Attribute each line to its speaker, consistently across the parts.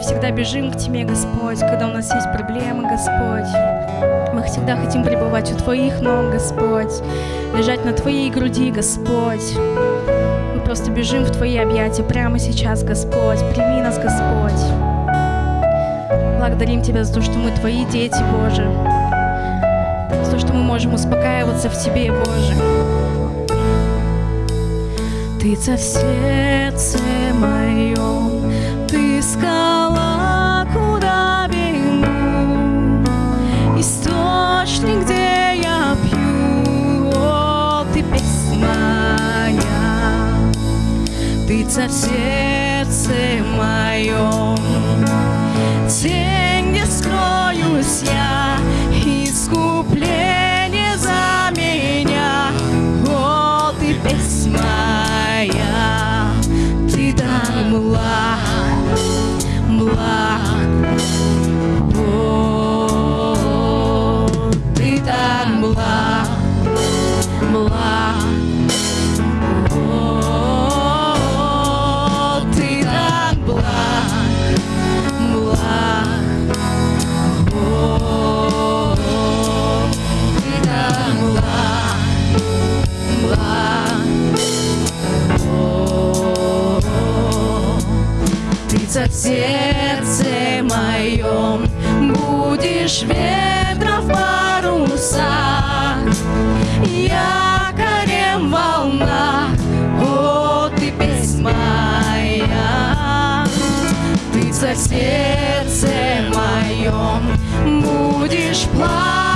Speaker 1: всегда бежим к Тебе, Господь, когда у нас есть проблемы, Господь. Мы всегда хотим пребывать у Твоих ног, Господь, лежать на Твоей груди, Господь. Мы просто бежим в Твои объятия прямо сейчас, Господь. Прими нас, Господь. Благодарим Тебя за то, что мы Твои дети, Боже. За то, что мы можем успокаиваться в Тебе, Боже. Ты в сердце моем, ты скала, будешь ветром в парусах, якорем волна, о, ты песнь моя, ты в сердце моем будешь пламенем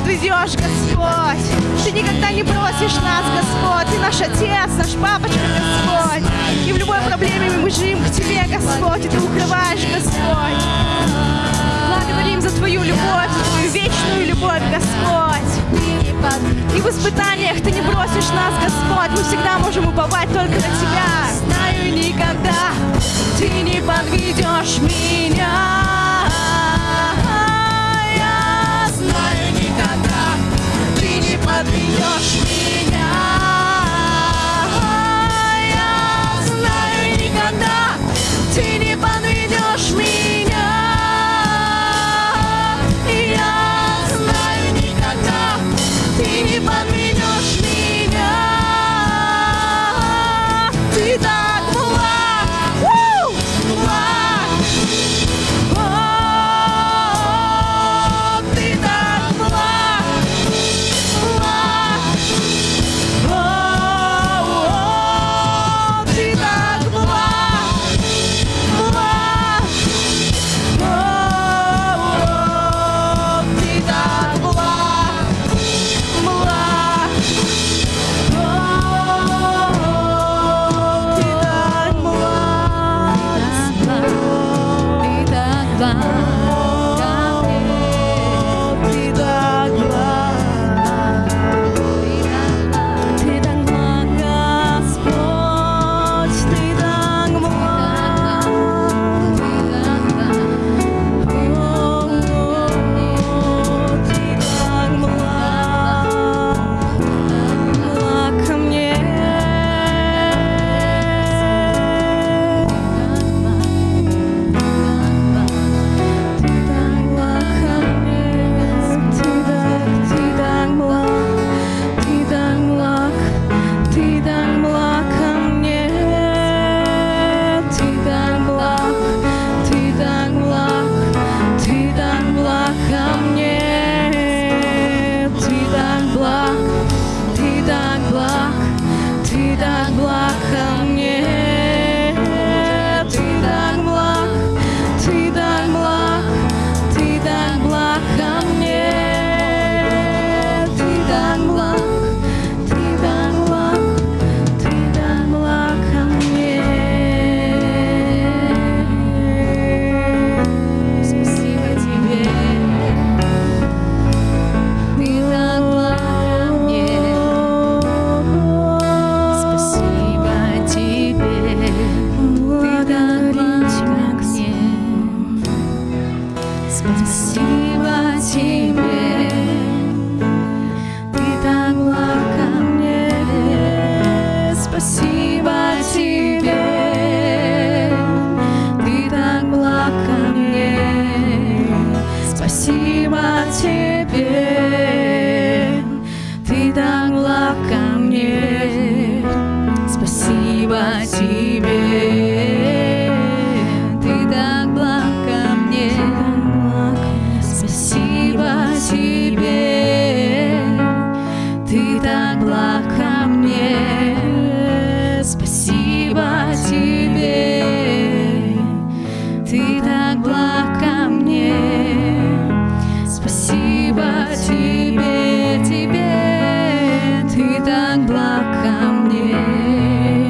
Speaker 1: подведешь, Господь. Ты никогда не бросишь нас, Господь. Ты наш Отец, наш Папочка, Господь. И в любой проблеме мы бежим к Тебе, Господь, и Ты укрываешь, Господь. Благодарим за Твою любовь, за Твою вечную любовь, Господь. И в испытаниях Ты не бросишь нас, Господь. Мы всегда можем уповать только на Тебя. Знаю никогда Ты не подведешь меня. Спасибо тебе.